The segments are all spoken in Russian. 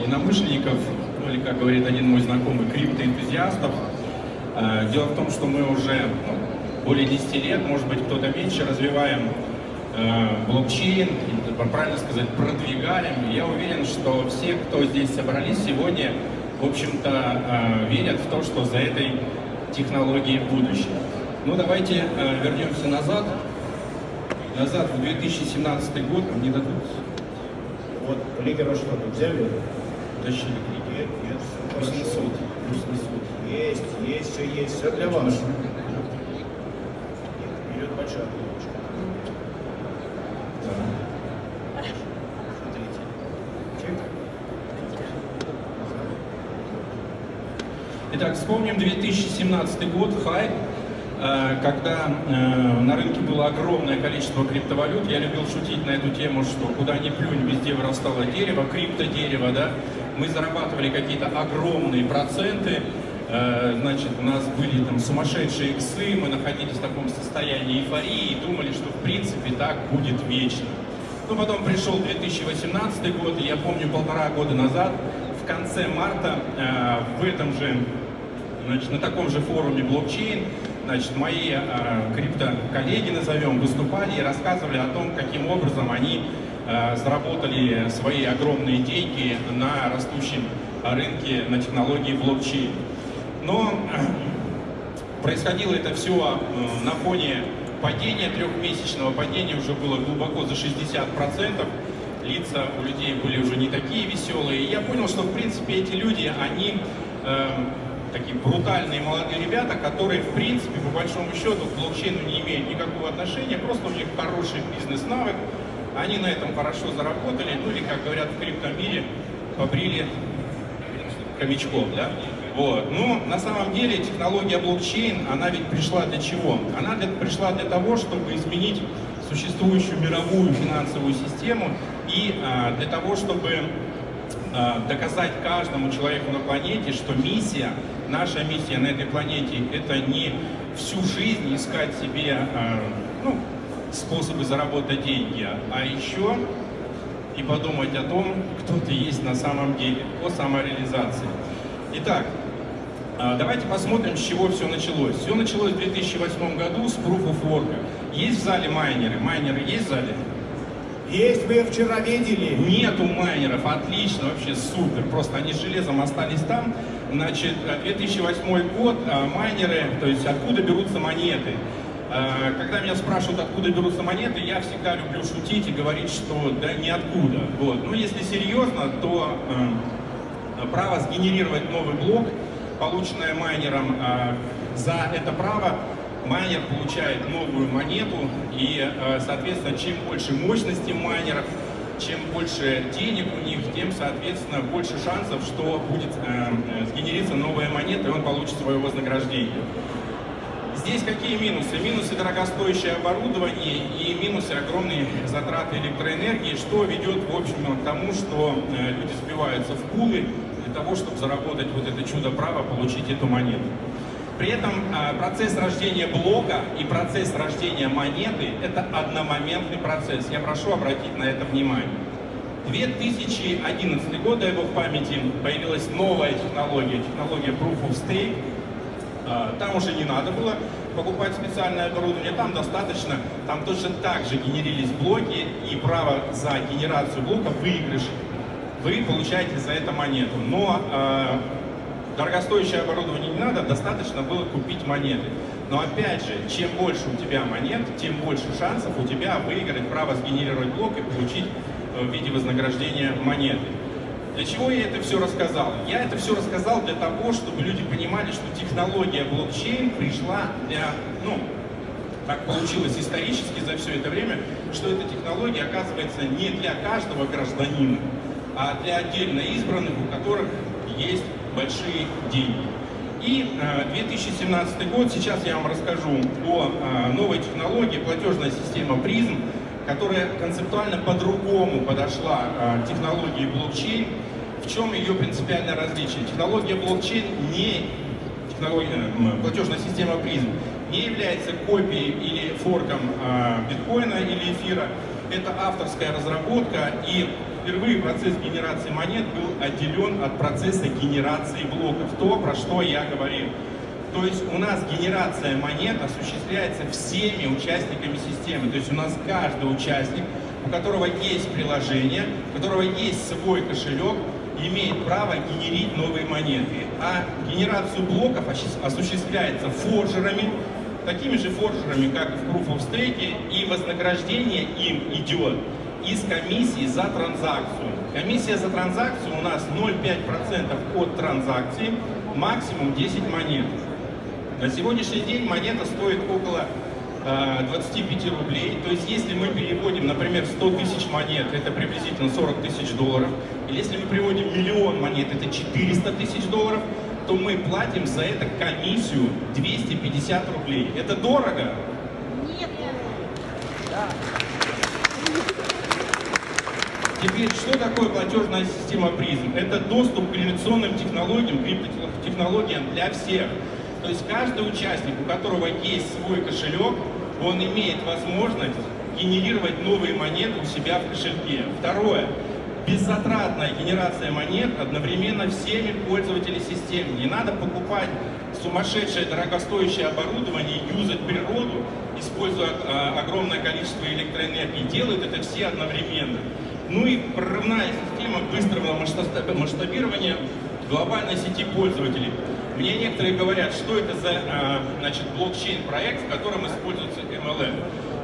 единомышленников, ну или, как говорит один мой знакомый, криптоэнтузиастов. Э, дело в том, что мы уже ну, более 10 лет, может быть, кто-то меньше, развиваем э, блокчейн, правильно сказать, продвигаем. Я уверен, что все, кто здесь собрались сегодня, в общем-то, э, верят в то, что за этой технологией будущее. Ну, давайте э, вернемся назад. Назад, в 2017 год, мне дадут... Вот, лидера что, тут взяли? Тащили. Нет, нет, Пусть несут, пусть несут. Есть, есть, все есть, все для вас. Нет, идет большая булочка. Смотрите. Чек. Итак, вспомним 2017 год, хай, э, когда э, на рынке было огромное количество криптовалют. Я любил шутить на эту тему, что куда ни плюнь, везде вырастало дерево, криптодерево, да. Мы зарабатывали какие-то огромные проценты, Э, значит, у нас были там сумасшедшие иксы, мы находились в таком состоянии эйфории и думали, что в принципе так будет вечно. Но потом пришел 2018 год, и я помню полтора года назад, в конце марта, э, в этом же, значит, на таком же форуме блокчейн, значит, мои э, крипто-коллеги, назовем, выступали и рассказывали о том, каким образом они заработали свои огромные деньги на растущем рынке на технологии блокчейн. Но происходило это все э, на фоне падения, трехмесячного падения, уже было глубоко за 60%. Лица у людей были уже не такие веселые. И я понял, что, в принципе, эти люди, они э, такие брутальные молодые ребята, которые, в принципе, по большому счету, к блокчейну не имеют никакого отношения, просто у них хороший бизнес-навык, они на этом хорошо заработали, ну или, как говорят в криптомире, побрили хомячком, да? Вот. Но на самом деле технология блокчейн, она ведь пришла для чего? Она для, пришла для того, чтобы изменить существующую мировую финансовую систему и а, для того, чтобы а, доказать каждому человеку на планете, что миссия, наша миссия на этой планете, это не всю жизнь искать себе а, ну, способы заработать деньги, а еще и подумать о том, кто ты есть на самом деле, о самореализации. Итак, а, давайте посмотрим, с чего все началось. Все началось в 2008 году с Proof of Work. Есть в зале майнеры? Майнеры есть в зале? Есть, мы вчера видели. Нету майнеров, отлично, вообще супер. Просто они железом остались там. Значит, 2008 год, а, майнеры, то есть откуда берутся монеты. А, когда меня спрашивают, откуда берутся монеты, я всегда люблю шутить и говорить, что да ниоткуда. Вот. Ну, если серьезно, то право сгенерировать новый блок, полученное майнером, а, за это право майнер получает новую монету, и, а, соответственно, чем больше мощности майнеров, чем больше денег у них, тем, соответственно, больше шансов, что будет э, сгенериться новая монета, и он получит свое вознаграждение. Здесь какие минусы? Минусы дорогостоящее оборудование и минусы огромные затраты электроэнергии, что ведет, в общем, к тому, что э, люди сбиваются в пулы, для того, чтобы заработать вот это чудо права, получить эту монету. При этом а, процесс рождения блока и процесс рождения монеты – это одномоментный процесс. Я прошу обратить на это внимание. 2011 год, дай бог памяти, появилась новая технология, технология Proof of Stake. А, там уже не надо было покупать специальное оборудование, там достаточно, там точно так же генерились блоки, и право за генерацию блока выигрыш вы получаете за это монету. Но э, дорогостоящее оборудование не надо, достаточно было купить монеты. Но опять же, чем больше у тебя монет, тем больше шансов у тебя выиграть право сгенерировать блок и получить э, в виде вознаграждения монеты. Для чего я это все рассказал? Я это все рассказал для того, чтобы люди понимали, что технология блокчейн пришла для, ну, так получилось исторически за все это время, что эта технология оказывается не для каждого гражданина, а для отдельно избранных, у которых есть большие деньги. И 2017 э, год, сейчас я вам расскажу о э, новой технологии, платежная система призм, которая концептуально по-другому подошла э, к технологии блокчейн. В чем ее принципиальное различие? Технология блокчейн не технология, платежная система призм не является копией или форком биткоина или эфира. Это авторская разработка и впервые процесс генерации монет был отделен от процесса генерации блоков. То, про что я говорил. То есть у нас генерация монет осуществляется всеми участниками системы. То есть у нас каждый участник, у которого есть приложение, у которого есть свой кошелек, имеет право генерить новые монеты. А генерацию блоков осуществляется форжерами, такими же форжерами, как в Proof of Stake, и вознаграждение им идет из комиссии за транзакцию. Комиссия за транзакцию у нас 0,5% от транзакции, максимум 10 монет. На сегодняшний день монета стоит около 25 э, рублей. То есть если мы переводим, например, 100 тысяч монет, это приблизительно 40 тысяч долларов. Или если мы переводим миллион монет, это 400 тысяч долларов, то мы платим за это комиссию 250 рублей. Это дорого? Нет. Теперь, что такое платежная система призм? Это доступ к инновационным технологиям, криптотехнологиям для всех. То есть каждый участник, у которого есть свой кошелек, он имеет возможность генерировать новые монеты у себя в кошельке. Второе. Беззатратная генерация монет одновременно всеми пользователями системы. Не надо покупать сумасшедшее дорогостоящее оборудование, юзать природу, используя а, огромное количество электроэнергии. Делают это все одновременно. Ну и прорывная система быстрого масштабирования глобальной сети пользователей. Мне некоторые говорят, что это за а, значит, блокчейн-проект, в котором используется MLM.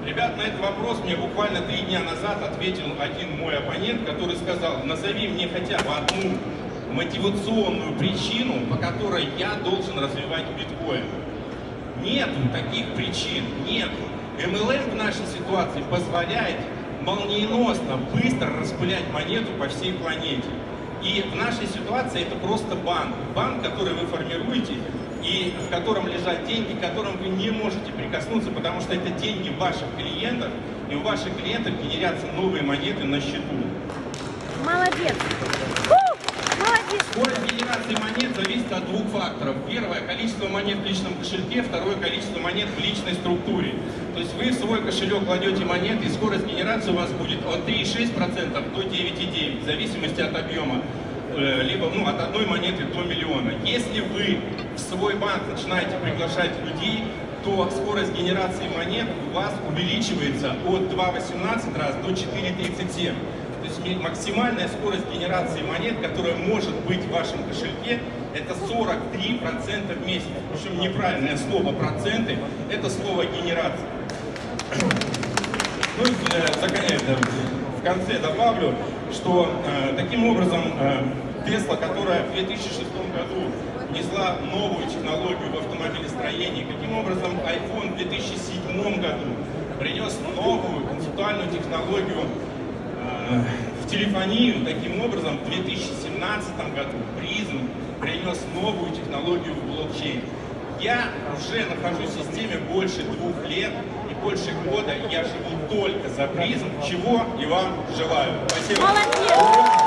Ребят, на этот вопрос мне буквально три дня назад ответил один мой оппонент, который сказал, назови мне хотя бы одну мотивационную причину, по которой я должен развивать биткоин. Нету таких причин, нету. MLM в нашей ситуации позволяет молниеносно, быстро распылять монету по всей планете. И в нашей ситуации это просто банк. Банк, который вы формируете, и в котором лежат деньги, к которым вы не можете прикоснуться, потому что это деньги ваших клиентов, и у ваших клиентов генерятся новые монеты на счету. Молодец. Скорость генерации монет зависит от двух факторов. Первое – количество монет в личном кошельке, второе – количество монет в личной структуре. То есть вы в свой кошелек кладете монеты, и скорость генерации у вас будет от 3,6% до 9,9%, в зависимости от объема э, либо ну, от одной монеты до миллиона. Если вы в свой банк начинаете приглашать людей, то скорость генерации монет у вас увеличивается от 2,18 раз до 4,37. Максимальная скорость генерации монет, которая может быть в вашем кошельке, это 43% в месяц. Причем неправильное слово проценты, это слово генерация. Ну и э, в конце добавлю, что э, таким образом э, Tesla, которая в 2006 году внесла новую технологию в автомобилестроении, каким образом iPhone в 2007 году принес новую концептуальную технологию телефонию. Таким образом, в 2017 году призм принес новую технологию в блокчейн. Я уже нахожусь в системе больше двух лет и больше года. Я живу только за призм, чего и вам желаю. Спасибо. Молодец!